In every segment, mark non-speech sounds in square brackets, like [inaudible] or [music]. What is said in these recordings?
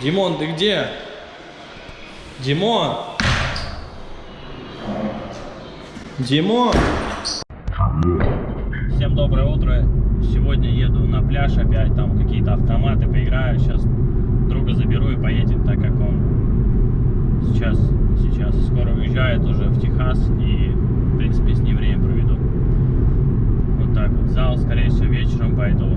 Димон, ты где? Димон! Димон! Всем доброе утро. Сегодня еду на пляж опять, там какие-то автоматы поиграю. Сейчас друга заберу и поедем, так как он сейчас, сейчас скоро уезжает уже в Техас и, в принципе, с ним время проведу. Вот так вот. Зал, скорее всего, вечером пойду.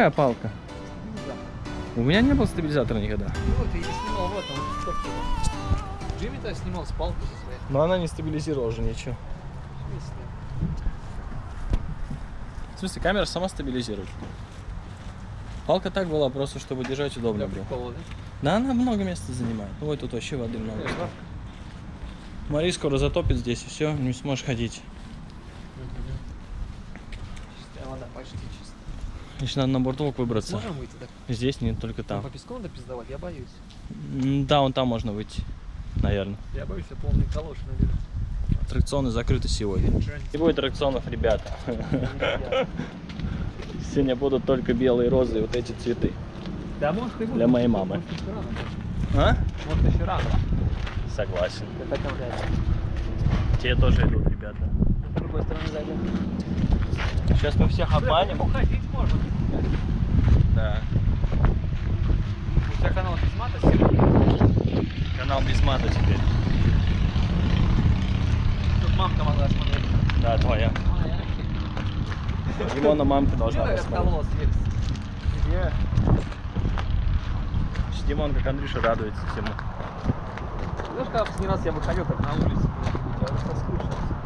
Какая палка? У меня не было стабилизатора никогда. Ну вот, я снимал в этом, в ТикТоке. Джимми-то снимал с палкой со своей. Но она не стабилизировала уже ничего. В смысле? В смысле, камера сама стабилизирует. Палка так была просто, чтобы держать удобно Для было. прикола, да? Да, она много места занимает. Ну, Ой, тут вообще воды много. Э, да? Мари скоро затопит здесь, и все, не сможешь ходить. Чистая вода, почти чистая. Еще надо на бортовок выбраться. Сможем выйти, да? Здесь нет, только Там. там. По песку надо пиздовать, я боюсь. Да, вон там можно выйти, наверное. Я боюсь, я полный калоши наберу. Аттракционы закрыты сегодня. Не будет аттракционов, ребята. Сегодня будут только белые розы и вот эти цветы. Да может и. Для моей мамы. А? Может еще рано. Согласен. Те тоже идут, ребята. С другой стороны зайдем. Сейчас мы всех обманем. Уходить можно. Да. У тебя канал без мата серый? Канал без мата теперь. Тут мамка могла смотреть. Да, твоя. Моя. Димона мамка должна посмотреть. Где? Димон, как Андрюша, радуется всему. Знаешь, когда последний раз я выходил так на улицу, я соскучился.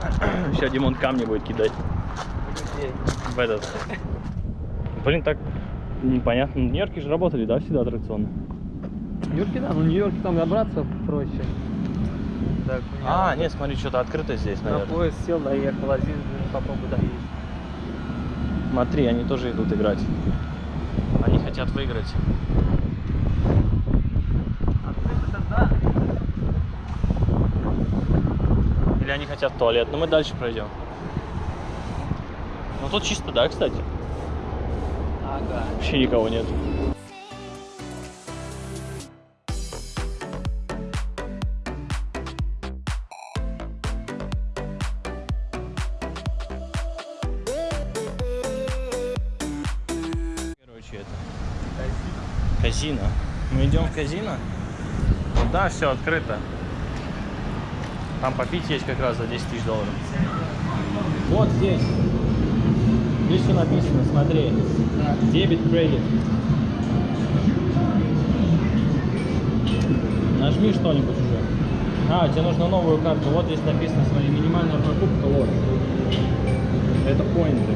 [coughs] Сейчас Димон камни будет кидать в этот. Блин, так непонятно. В Нью-Йорке же работали, да, всегда аттракционы? В Нью-Йорке, да, но в Нью-Йорке там добраться проще. Так, А, нет, смотри, что-то открыто здесь, на наверное. поезд сел, доехал один, попробуй доесть. Смотри, они тоже идут играть. Они хотят выиграть. Открыто да. Или они хотят туалет. Но мы дальше пройдем. Ну тут чисто, да, кстати? Ага. Вообще никого нет. Короче, это казино. Мы идем в казино. Вот, да, все открыто. Там попить есть как раз за 10 тысяч долларов. Вот здесь. Здесь все написано, смотри. Дебет, кредит. Нажми что-нибудь уже. А, тебе нужна новую карту. Вот здесь написано, смотри, минимальная покупка, вот. Это поинты.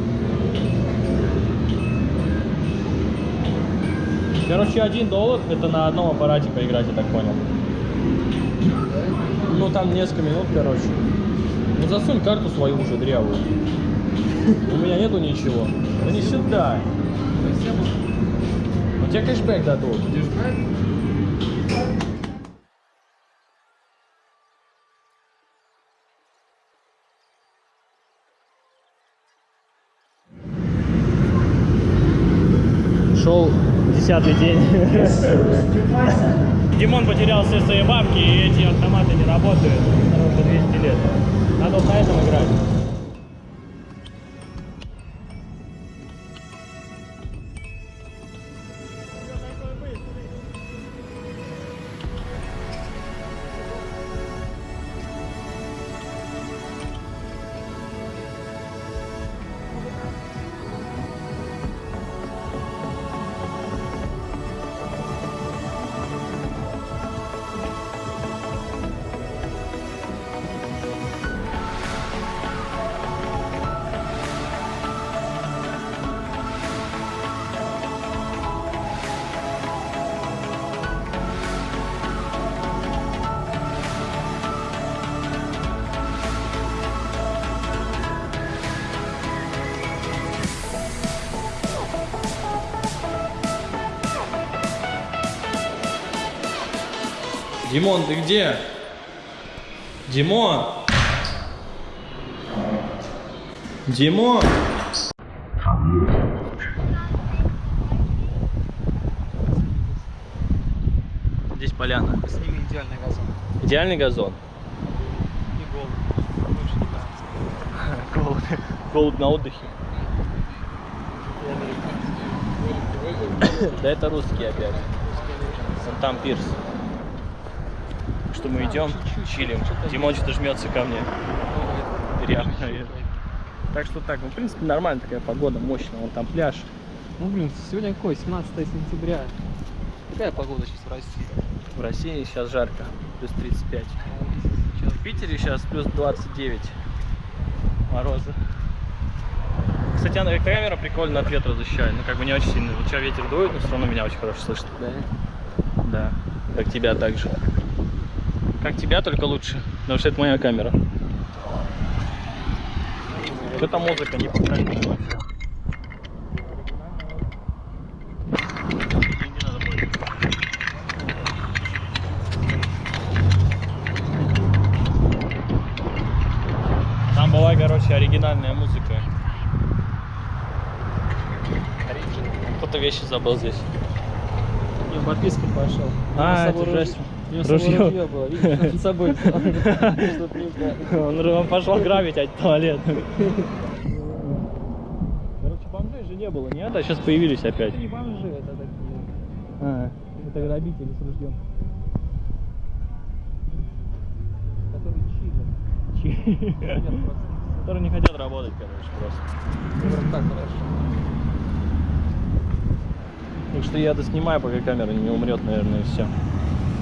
Короче, один доллар это на одном аппарате поиграть, я так понял. Ну там несколько минут, короче. Ну засунь карту свою уже дрявую. У меня нету ничего. Да не сюда. У тебя кэшбэк дадут. Шел десятый день. Димон потерял все свои бабки, и эти автоматы не работают. Уже 200 лет. Надо вот на этом играть. Димон, ты где? Димон! Димон! Здесь поляна. С ними идеальный газон. Идеальный газон. Не голый. Больше не нравится. Голод, голод на отдыхе. Да это русские опять. Вон там Что мы идем, чилим. Димон что-то жмется ко мне. Реально. Так что так, ну, в принципе, нормально такая погода, мощная. Вон там пляж. Ну блин, сегодня какой? 17 сентября. Какая погода сейчас в России? В России сейчас жарко, плюс 35. Сейчас В Питере сейчас плюс 29 мороза. Кстати, она камера прикольно от ветра защищает, ну как бы не очень сильно. Вот сейчас ветер дует, но все равно меня очень хорошо слышно. Да. Да, как тебя также. Как тебя, только лучше, потому что это моя камера. Что-то музыка не будет. Там была, короче, оригинальная музыка. Кто-то вещи забыл здесь. Не, подписка пошел. А, это жесть. У него Ружье. ружье было, видишь, с собой. [laughs] Он, он пошел грабить от туалет. Короче, бомжей же не было, нет? А сейчас появились опять. Это не бомжи, это такие. А, Это грабители с ружьем. Которые чили. Просто. Которые не хотят работать, короче, просто. Прям так хорошо. Так что я доснимаю, пока камера не умрет, наверное, и все.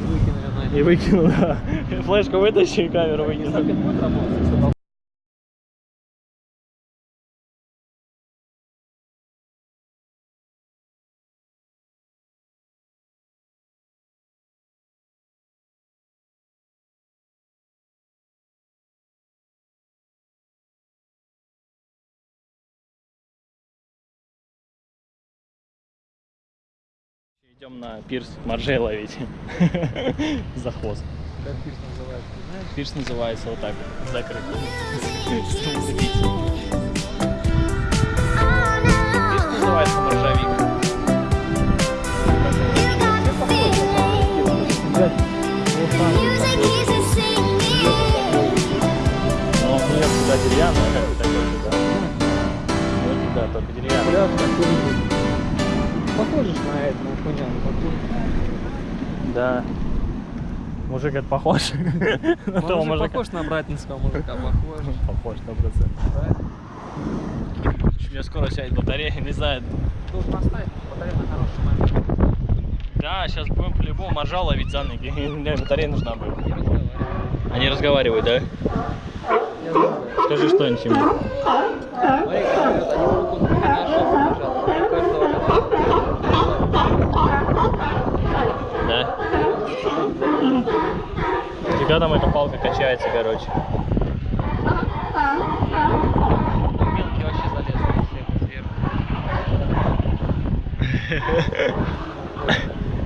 Выкинули на И выкину, да. Флешку вытащи, и камеру выкину. Идем на пирс моржей ловить. [laughs] За хвост. как пирс называется, ты знаешь? Пирс называется вот так, вот, закрыт. Music keeps singing. Пирс называется no. моржовик. You got the feeling. Music keeps it singing. Но нет, туда деревянная, как бы такой туда. Вот да, только деревянная. Пляж такой. Похоже ж на это, на хуйня, на такую. Да. Мужик это похож. [laughs] На того Мужик мужика. похож на братинского мужика, [laughs] похож. Похож, сто процентов. У меня скоро сядет батарея, не знаю. Должен оставить батарею на хороший момент. Да, сейчас будем по-любому моржа ловить за ноги. [laughs] Мне батарея нужна будет. Они разговаривают, да? Скажи что-нибудь ему. Смотри, как они руку на. У каждого Да? Всегда там эта палка качается, короче. Мелкий вообще залез на сверху. [laughs]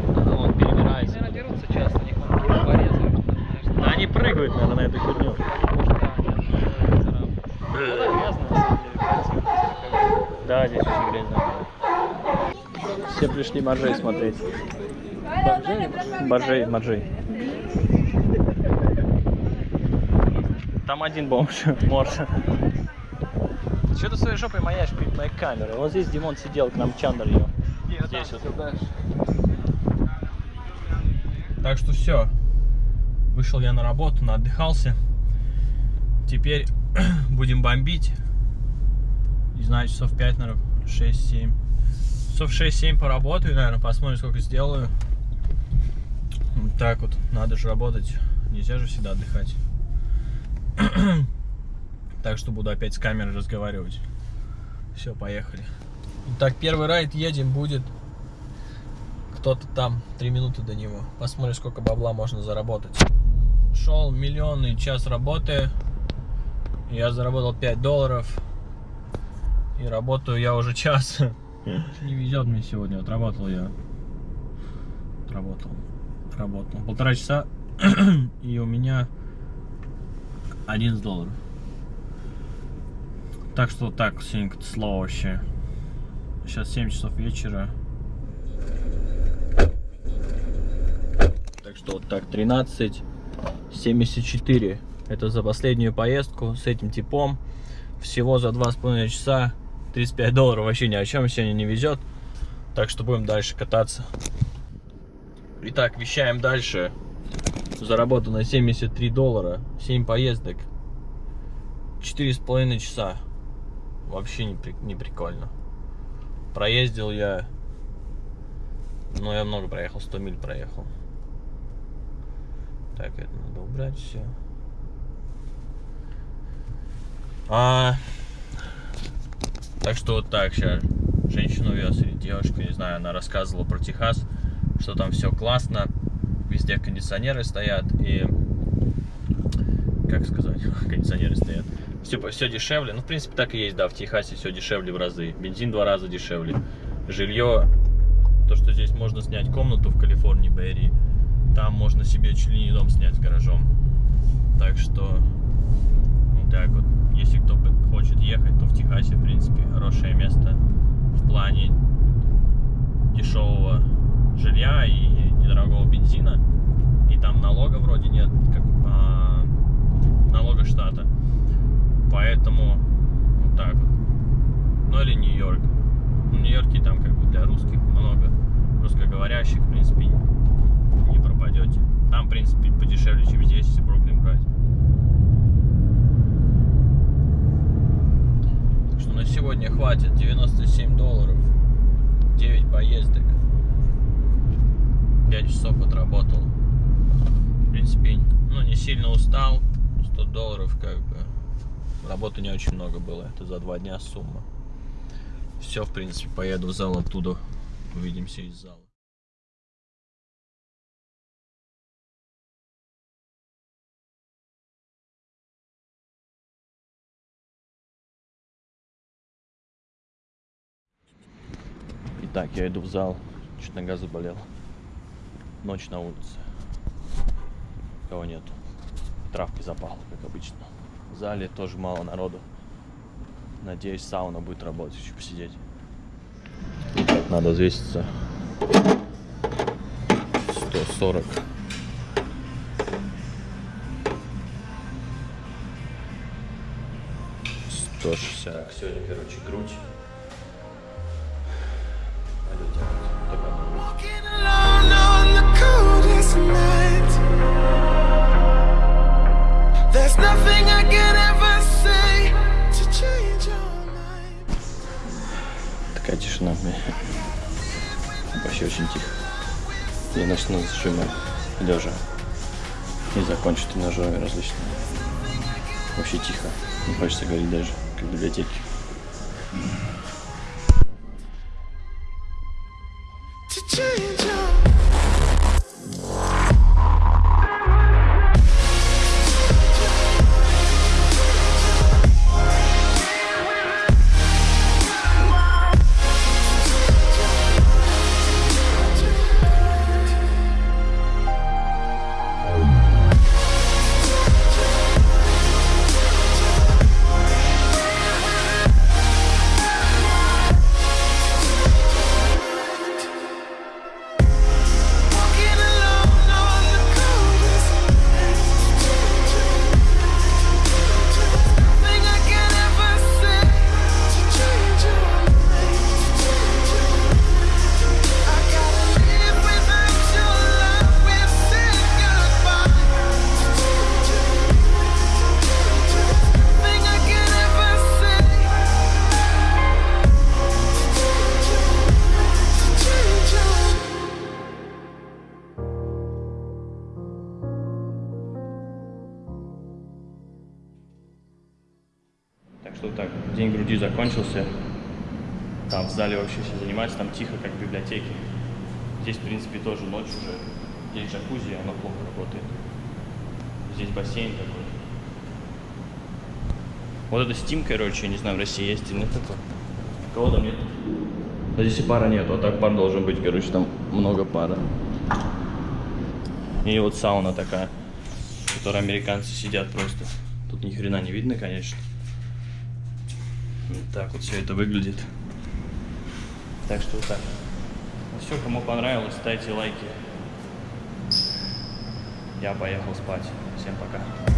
Ну, он перебирается. Наверное, дерутся часто, них он порезают. знаешь, Да они прыгают, наверное, на эту фигню. Вода грязная, на самом деле, противно, как Да, здесь очень грязно. Все пришли моржей смотреть. Боржей, моржей. Там один бомж, [laughs] морж. Что ты своей жопой маяешь перед моей камерой? Вот здесь Димон сидел, к нам Чандр ее. Здесь вот. Так что все. Вышел я на работу, наотдыхался. Теперь [clears throat] будем бомбить. Не знаю, часов 5, наверное, 6-7. Часов 6-7 поработаю, наверное, посмотрим, сколько сделаю. Вот так вот, надо же работать. Нельзя же всегда отдыхать. [clears throat] Так что буду опять с камерой разговаривать. Все, поехали. Итак, первый райд едем будет кто-то там, три минуты до него. Посмотрим, сколько бабла можно заработать. Шел миллионный час работы. Я заработал 5 долларов. И работаю я уже [laughs] час. Не везет мне сегодня. Отработал я. Отработал. Отработал. Полтора часа [clears throat] И у меня 11 долларов. Так что вот так сегодня как-то слово вообще. Сейчас 7 часов вечера. Так что вот так 13 74. Это за последнюю поездку с этим типом. Всего за 2,5 часа 35 долларов вообще ни о чем сегодня не везет. Так что будем дальше кататься. Итак, вещаем дальше. Заработано 73 доллара. 7 поездок. 4,5 часа. Вообще не, при- не прикольно. Проездил я... Ну, я много проехал, 100 миль проехал. Так, это надо убрать все. А, так что вот так сейчас женщину вез или девушка, не знаю, она рассказывала про Техас, что там все классно, везде кондиционеры стоят и как сказать, [laughs] кондиционеры стоят. Все, все дешевле. Ну, в принципе, так и есть, да, в Техасе все дешевле в разы. Бензин два раза дешевле. Жилье, то, что здесь можно снять комнату в Калифорнии, Берри, там можно себе чуть ли не дом снять с гаражом. Так что, вот так вот. Если кто хочет ехать, то в Техасе, в принципе, хорошее место в плане дешевого жилья и недорогого бензина. И там налога вроде нет, как а, налога штата. Поэтому вот так вот. Ну или Нью-Йорк. Ну, Нью-Йорке там как бы для русских много русскоговорящих, в принципе, не пропадете. Там, в принципе, подешевле, чем здесь, если Бруклин брать. Так что на сегодня хватит 97 долларов, 9 поездок, 5 часов отработал. В принципе, ну не сильно устал, 100 долларов как бы. Работы не очень много было, это за два дня сумма. Все, в принципе, поеду в зал оттуда, увидимся из зала. Итак, я иду в зал. Чуть нога заболела. Ночь на улице. Кого нету. Травки запахло, как обычно. В зале тоже мало народу. Надеюсь, сауна будет работать, еще посидеть. Надо взвеситься. 140. Сто шестьдесят. Так, сегодня, короче, грудь. Такая тишина. Вообще очень тихо. Я начну с жима лежа. И закончу тренажерами различными. Вообще тихо. Не хочется говорить даже, как в библиотеке. Что так, день груди закончился. Там в зале вообще все занимаются, там тихо, как в библиотеке. Здесь, в принципе, тоже ночь уже. Здесь джакузи, оно плохо работает. Здесь бассейн такой. Вот это Steam, короче, я не знаю, в России есть или нет такой. Кого там нет? А здесь и пара нету, а так пар должен быть, короче, там много пара. И вот сауна такая, в которой американцы сидят просто. Тут ни хрена не видно, конечно. Вот так вот все это выглядит. Так что вот так. Все, кому понравилось, ставьте лайки. Я поехал спать. Всем пока.